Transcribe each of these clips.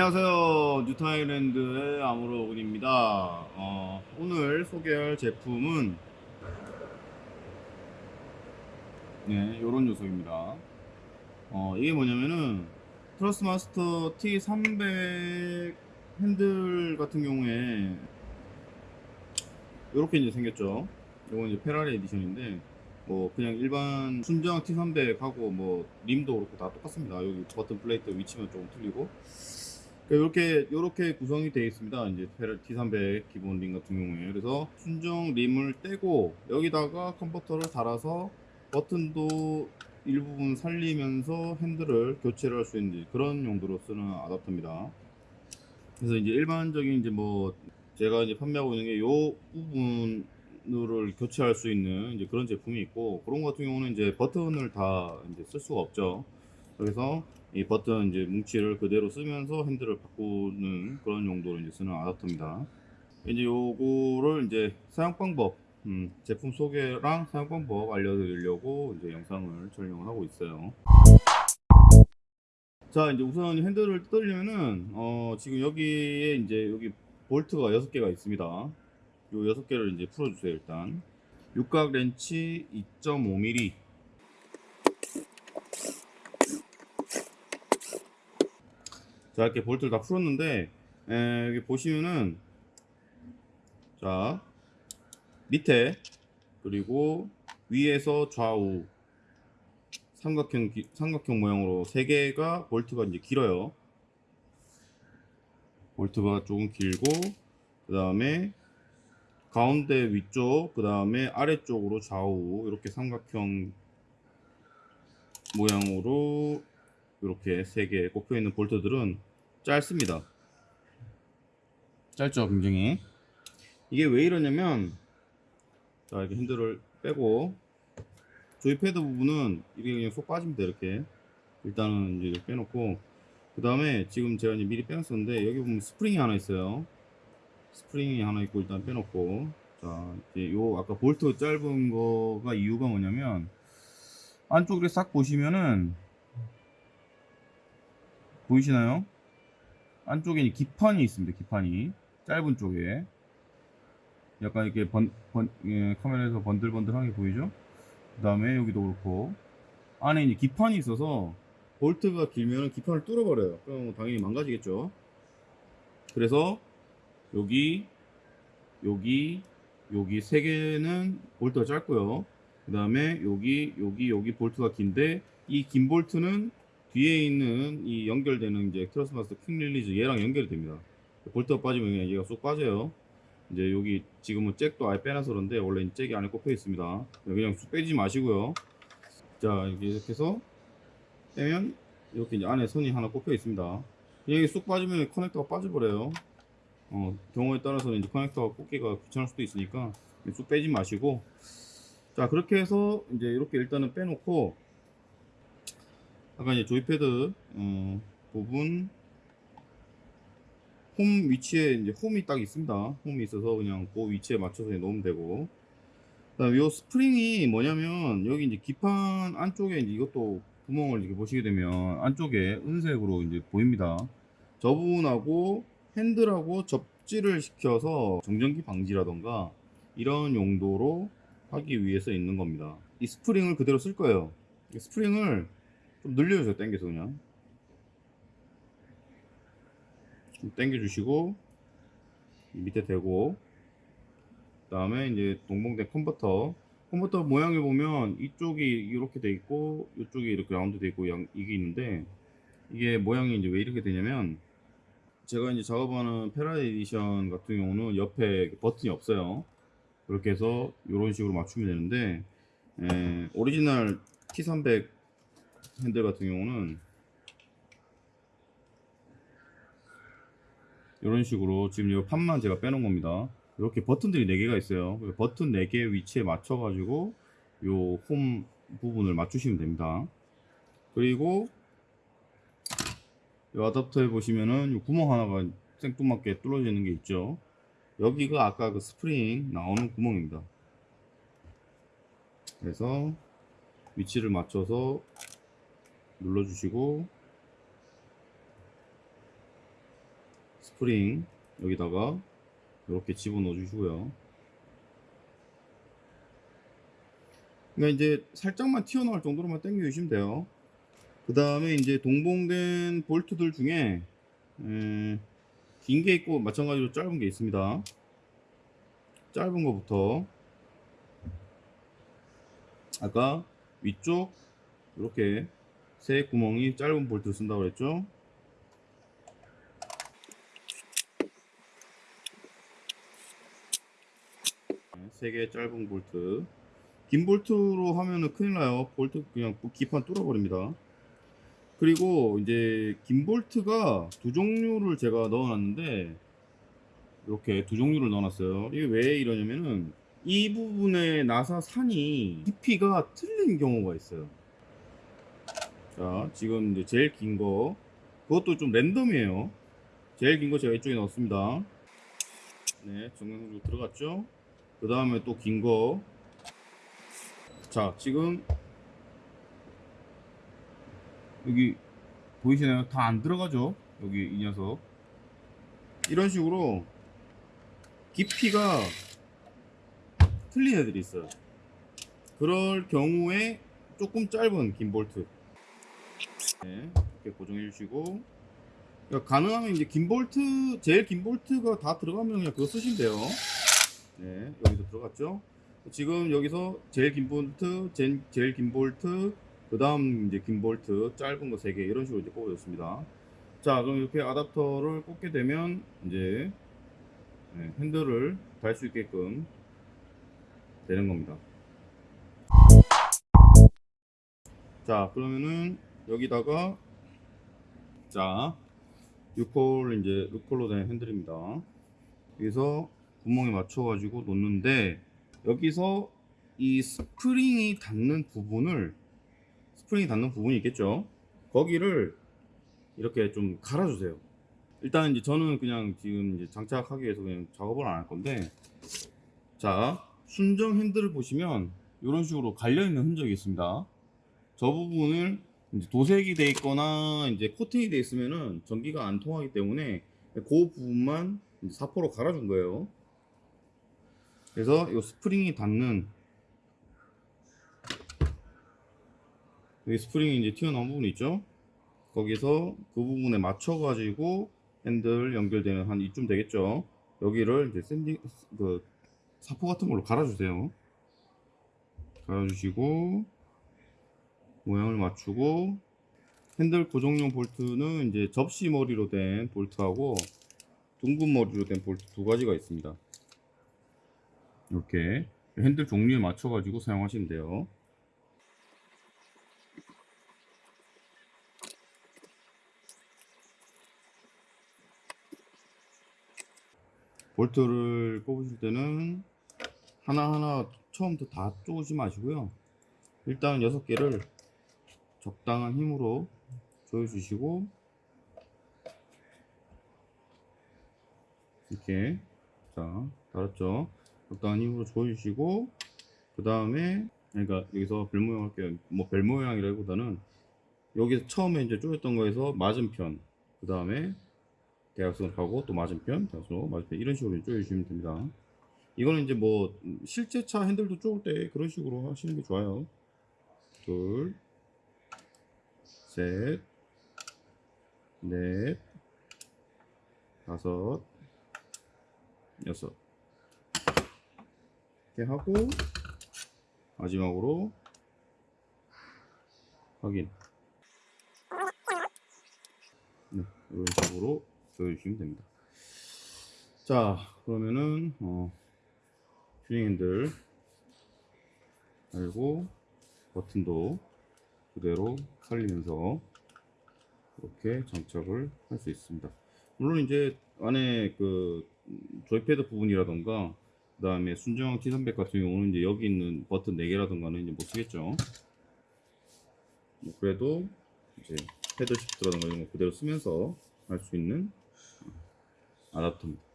안녕하세요. 뉴타일랜드의 아무로군입니다. 어, 오늘 소개할 제품은 네 요런 녀석입니다. 어, 이게 뭐냐면은 Thrustmaster T300 핸들 같은 경우에 이렇게 이제 생겼죠. 이건 이제 페라리 edition인데 뭐 그냥 일반 순정 T300하고 뭐 rim도 그렇고 다 똑같습니다. 여기 버튼 plate 위치만 조금 틀리고 이렇게 이렇게 구성이 되어 있습니다. 이제 T300 기본 링 같은 경우에 그래서 순정 림을 떼고 여기다가 컨버터를 달아서 버튼도 일부분 살리면서 핸들을 교체를 할 수 있는 그런 용도로 쓰는 아답터입니다. 그래서 이제 일반적인 이제 뭐 제가 이제 판매하고 있는 게 요 부분을 교체할 수 있는 이제 그런 제품이 있고 그런 것 같은 경우는 이제 버튼을 다 이제 쓸 수가 없죠. 그래서 이 버튼 이제 뭉치를 그대로 쓰면서 핸들을 바꾸는 그런 용도로 이제 쓰는 아답터입니다. 이제 요거를 이제 사용 방법, 음, 제품 소개랑 사용 방법 알려드리려고 이제 영상을 촬영을 하고 있어요. 자, 이제 우선 핸들을 뜯으려면은 어, 지금 여기에 이제 여기 볼트가 6개가 있습니다. 요 6개를 이제 풀어주세요, 일단. 육각 렌치 2.5mm 자 이렇게 볼트를 다 풀었는데 에, 여기 보시면은 자 밑에 그리고 위에서 좌우 삼각형 기, 삼각형 모양으로 세 개가 볼트가 이제 길어요. 볼트가 조금 길고 그 다음에 가운데 위쪽 그 다음에 아래쪽으로 좌우 이렇게 삼각형 모양으로 이렇게 세 개 꼽혀 있는 볼트들은 짧습니다. 짧죠 굉장히 이게 왜 이러냐면 자 이렇게 핸들을 빼고 joypad 부분은 이게 그냥 쏙 빠집니다 이렇게. 일단은 이제 빼놓고. 그 다음에 지금 제가 이제 미리 빼놨었는데 여기 보면 스프링이 하나 있어요. 스프링이 하나 있고 일단 빼놓고. 자 이제 요 아까 볼트 짧은 거가 이유가 뭐냐면 안쪽에 싹 보시면은 보이시나요? 안쪽에 기판이 있습니다. 기판이 짧은 쪽에 약간 이렇게 번, 번 예, 카메라에서 번들번들하게 보이죠? 그 다음에 여기도 그렇고 안에 이제 기판이 있어서 볼트가 길면 기판을 뚫어버려요. 그럼 당연히 망가지겠죠. 그래서 여기 여기 여기 세 개는 볼트가 짧고요. 그 다음에 여기 여기 여기 볼트가 긴데 이 긴 볼트는 뒤에 있는 이 연결되는 이제 Thrustmaster quick release 얘랑 연결이 됩니다. 볼트가 빠지면 그냥 얘가 쏙 빠져요. 이제 여기 지금은 잭도 아예 빼놔서 그런데 원래 잭이 안에 꼽혀 있습니다. 그냥 쑥 빼지 마시고요. 자 이렇게 해서 빼면 이렇게 이제 안에 선이 하나 꼽혀 있습니다. 그냥 쑥 빠지면 커넥터가 빠져버려요. 어, 경우에 따라서는 이제 커넥터가 꽂기가 귀찮을 수도 있으니까 쑥 빼지 마시고 자 그렇게 해서 이제 이렇게 일단은 빼놓고 아까 이제 조이패드 어, 부분 홈 위치에 이제 홈이 딱 있습니다. 홈이 있어서 그냥 그 위치에 맞춰서 놓으면 되고. 요 스프링이 뭐냐면 여기 이제 기판 안쪽에 이제 이것도 구멍을 이렇게 보시게 되면 안쪽에 은색으로 이제 보입니다. 저 부분하고 핸들하고 접지를 시켜서 정전기 방지라던가 이런 용도로 하기 위해서 있는 겁니다. 이 스프링을 그대로 쓸 거예요. 스프링을 좀 늘려주세요 당겨서 그냥. 좀 당겨주시고 밑에 대고. 그 다음에 이제 동봉된 컨버터. 컨버터 모양을 보면 이쪽이 이렇게 돼 있고 이쪽이 이렇게 라운드 돼 있고 양, 이게 있는데 이게 모양이 이제 왜 이렇게 되냐면 제가 이제 작업하는 페라리 에디션 같은 경우는 옆에 버튼이 없어요. 그렇게 해서 이런 식으로 맞추면 되는데 에, 오리지널 T300 핸들 같은 경우는 이런 식으로 지금 이 판만 제가 빼놓은 겁니다. 이렇게 버튼들이 4개가 있어요. 버튼 4개 위치에 맞춰 가지고 요 홈 부분을 맞추시면 됩니다. 그리고 이 어댑터에 보시면은 요 구멍 하나가 생뚱맞게 뚫어져 있는 게 있죠. 여기가 아까 그 스프링 나오는 구멍입니다. 그래서 위치를 맞춰서 눌러주시고 스프링 여기다가 이렇게 집어넣어 주시고요. 그러니까 이제 살짝만 튀어나올 정도로만 당겨 주시면 돼요. 그 다음에 이제 동봉된 볼트들 중에 긴 게 있고 마찬가지로 짧은 게 있습니다. 짧은 거부터 아까 위쪽 이렇게 세 구멍이 짧은 볼트를 쓴다고 그랬죠. 세 개 짧은 볼트. 긴 볼트로 하면은 큰일 나요. 볼트 그냥 기판 뚫어버립니다. 그리고 이제 긴 볼트가 두 종류를 제가 넣어놨는데 이렇게 두 종류를 넣어놨어요. 이게 왜 이러냐면은 이 부분에 나사 산이 깊이가 틀린 경우가 있어요. 자, 지금 이제 제일 긴 거, 그것도 좀 랜덤이에요. 제일 긴 거 제가 이쪽에 넣었습니다. 네, 정면으로 들어갔죠? 그 다음에 또 긴 거. 자, 지금 여기 보이시나요? 다 안 들어가죠? 여기 이 녀석. 이런 식으로 깊이가 틀린 애들이 있어요. 그럴 경우에 조금 짧은 긴 볼트. 네, 이렇게 고정해 주시고. 그러니까 가능하면 이제 긴 볼트, 제일 긴 볼트가 다 들어가면 그냥 그거 쓰시면 돼요. 네, 여기서 들어갔죠? 지금 여기서 제일 긴 볼트, 제, 제일 긴 볼트, 그 다음 이제 긴 볼트, 짧은 거 3개, 이런 식으로 이제 꼽아줬습니다. 자, 그럼 이렇게 아답터를 꽂게 되면, 이제, 네, 핸들을 달 수 있게끔 되는 겁니다. 자, 그러면은 여기다가 자, 6홀 이제 6홀로 된 핸들입니다. 여기서 구멍에 맞춰 가지고 놓는데 여기서 이 스프링이 닿는 부분을 스프링이 닿는 부분이 있겠죠. 거기를 이렇게 좀 갈아주세요. 일단 이제 저는 그냥 지금 이제 장착하기 위해서 그냥 작업을 안 할 건데 자 순정 핸들을 보시면 이런 식으로 갈려 있는 흔적이 있습니다. 저 부분을 이제 도색이 돼 있거나 이제 코팅이 돼 있으면은 전기가 안 통하기 때문에 그 부분만 사포로 갈아준 거예요. 그래서 이 스프링이 닿는 여기 스프링이 이제 튀어나온 부분 있죠? 거기서 그 부분에 맞춰 가지고 핸들 연결되는 한 이쯤 되겠죠? 여기를 이제 sanding 그 사포 같은 걸로 갈아주세요. 갈아주시고 모양을 맞추고 핸들 고정용 볼트는 이제 접시 머리로 된 볼트하고 둥근 머리로 된 볼트 두 가지가 있습니다. 이렇게 핸들 종류에 맞춰 가지고 사용하시면 돼요. 볼트를 꼽으실 때는 하나하나 처음부터 다 쪼으지 마시고요. 일단 6개를 적당한 힘으로 조여주시고 이렇게 자 달았죠? 적당한 힘으로 조여주시고 그 다음에 그러니까 여기서 별 모양 할게요. 뭐 별 모양이라기보다는 여기서 처음에 이제 조였던 거에서 맞은편 그 다음에 대각선으로 가고 또 맞은편 대각선으로 맞은편 이런 식으로 조여주시면 됩니다. 이거는 이제 뭐 실제 차 핸들도 쪼을 때 그런 식으로 하시는 게 좋아요. 둘 셋, 넷, 다섯, 여섯. 이렇게 하고 마지막으로 확인. 네, 이런 식으로 보여주시면 됩니다. 자, 그러면은 어, 튜닝 핸들 달고 버튼도 그대로 살리면서 이렇게 장착을 할 수 있습니다. 물론 이제 안에 그 조이패드 부분이라던가 그 다음에 순정 T300 같은 경우는 이제 여기 있는 버튼 4개라던가는 이제 못 쓰겠죠. 뭐 그래도 이제 패드 시프트라던가 이런 거 그대로 쓰면서 할 수 있는 아답터입니다.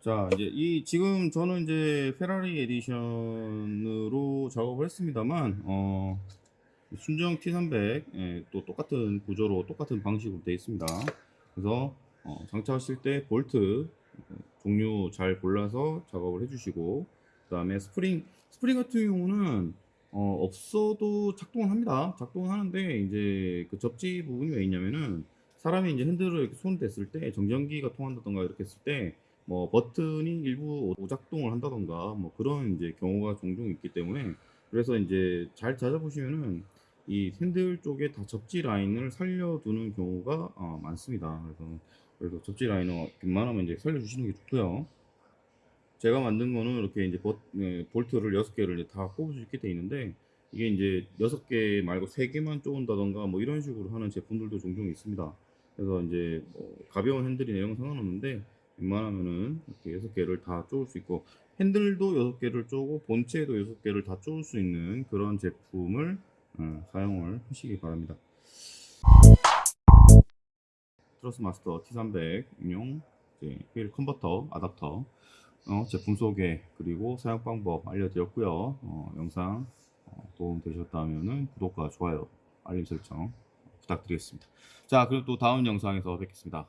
자 이제 이 지금 저는 이제 페라리 edition으로 작업을 했습니다만 어 순정 T300 예, 또 똑같은 구조로 똑같은 방식으로 되어 있습니다. 그래서 어, 장착하실 때 볼트 어, 종류 잘 골라서 작업을 해주시고 그 다음에 스프링 스프링 같은 경우는 어, 없어도 작동은 합니다. 작동은 하는데 이제 그 접지 부분이 왜 있냐면은 사람이 이제 핸들을 손 댔을 때 정전기가 통한다던가 이렇게 했을 때 뭐 버튼이 일부 오작동을 한다던가 뭐 그런 이제 경우가 종종 있기 때문에 그래서 이제 잘 찾아보시면은 이 핸들 쪽에 다 접지 라인을 살려두는 경우가 어, 많습니다. 그래서 그래서 접지 라인을 웬만하면 이제 살려주시는 게 좋고요. 제가 만든 거는 이렇게 이제 버, 네, 볼트를 6개를 이제 다 꼽을 수 있게 돼 있는데 이게 이제 6개 말고 3개만 쪼은다던가 뭐 이런 식으로 하는 제품들도 종종 있습니다. 그래서 이제 뭐 가벼운 이런 건 상관없는데 웬만하면은 이렇게 6개를 다 쪼을 수 있고 핸들도 6개를 쪼고 본체도 6개를 다 쪼을 수 있는 그런 제품을 어, 사용을 하시기 바랍니다. 트러스 마스터 T300 인용 이제 휠 컨버터 아답터 어, 제품 소개 그리고 사용 방법 알려드렸고요. 어, 영상 어, 도움 되셨다면 구독과 좋아요 알림 설정 부탁드리겠습니다. 자 그럼 또 다음 영상에서 뵙겠습니다.